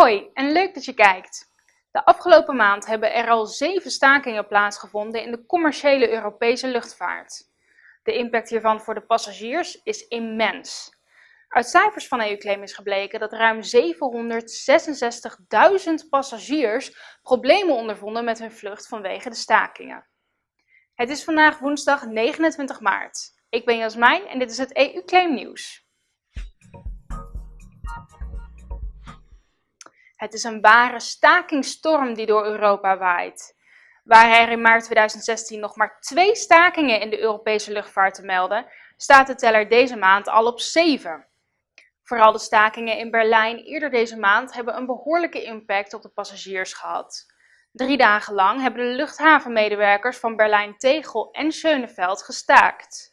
Hoi en leuk dat je kijkt. De afgelopen maand hebben er al zeven stakingen plaatsgevonden in de commerciële Europese luchtvaart. De impact hiervan voor de passagiers is immens. Uit cijfers van EU-claim is gebleken dat ruim 766.000 passagiers problemen ondervonden met hun vlucht vanwege de stakingen. Het is vandaag woensdag 29 maart. Ik ben Jasmijn en dit is het EU-claim nieuws. Het is een ware stakingstorm die door Europa waait. Waar er in maart 2016 nog maar twee stakingen in de Europese luchtvaart te melden, staat de teller deze maand al op zeven. Vooral de stakingen in Berlijn eerder deze maand hebben een behoorlijke impact op de passagiers gehad. Drie dagen lang hebben de luchthavenmedewerkers van Berlijn-Tegel en Schöneveld gestaakt.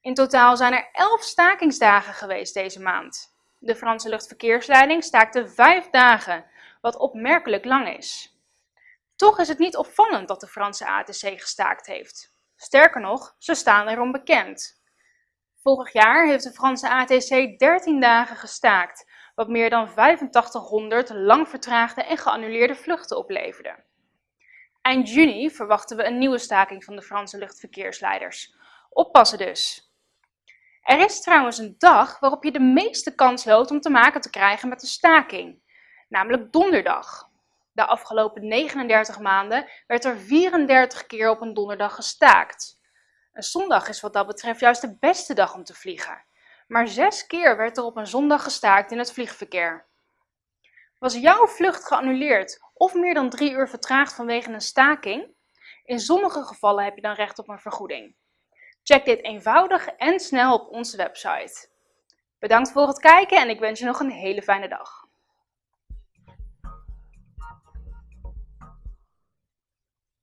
In totaal zijn er elf stakingsdagen geweest deze maand. De Franse luchtverkeersleiding staakte vijf dagen, wat opmerkelijk lang is. Toch is het niet opvallend dat de Franse ATC gestaakt heeft. Sterker nog, ze staan erom bekend. Vorig jaar heeft de Franse ATC 13 dagen gestaakt, wat meer dan 8500 lang vertraagde en geannuleerde vluchten opleverde. Eind juni verwachten we een nieuwe staking van de Franse luchtverkeersleiders. Oppassen dus! Er is trouwens een dag waarop je de meeste kans loopt om te maken te krijgen met een staking, namelijk donderdag. De afgelopen 39 maanden werd er 34 keer op een donderdag gestaakt. Een zondag is wat dat betreft juist de beste dag om te vliegen. Maar zes keer werd er op een zondag gestaakt in het vliegverkeer. Was jouw vlucht geannuleerd of meer dan drie uur vertraagd vanwege een staking? In sommige gevallen heb je dan recht op een vergoeding. Check dit eenvoudig en snel op onze website. Bedankt voor het kijken en ik wens je nog een hele fijne dag.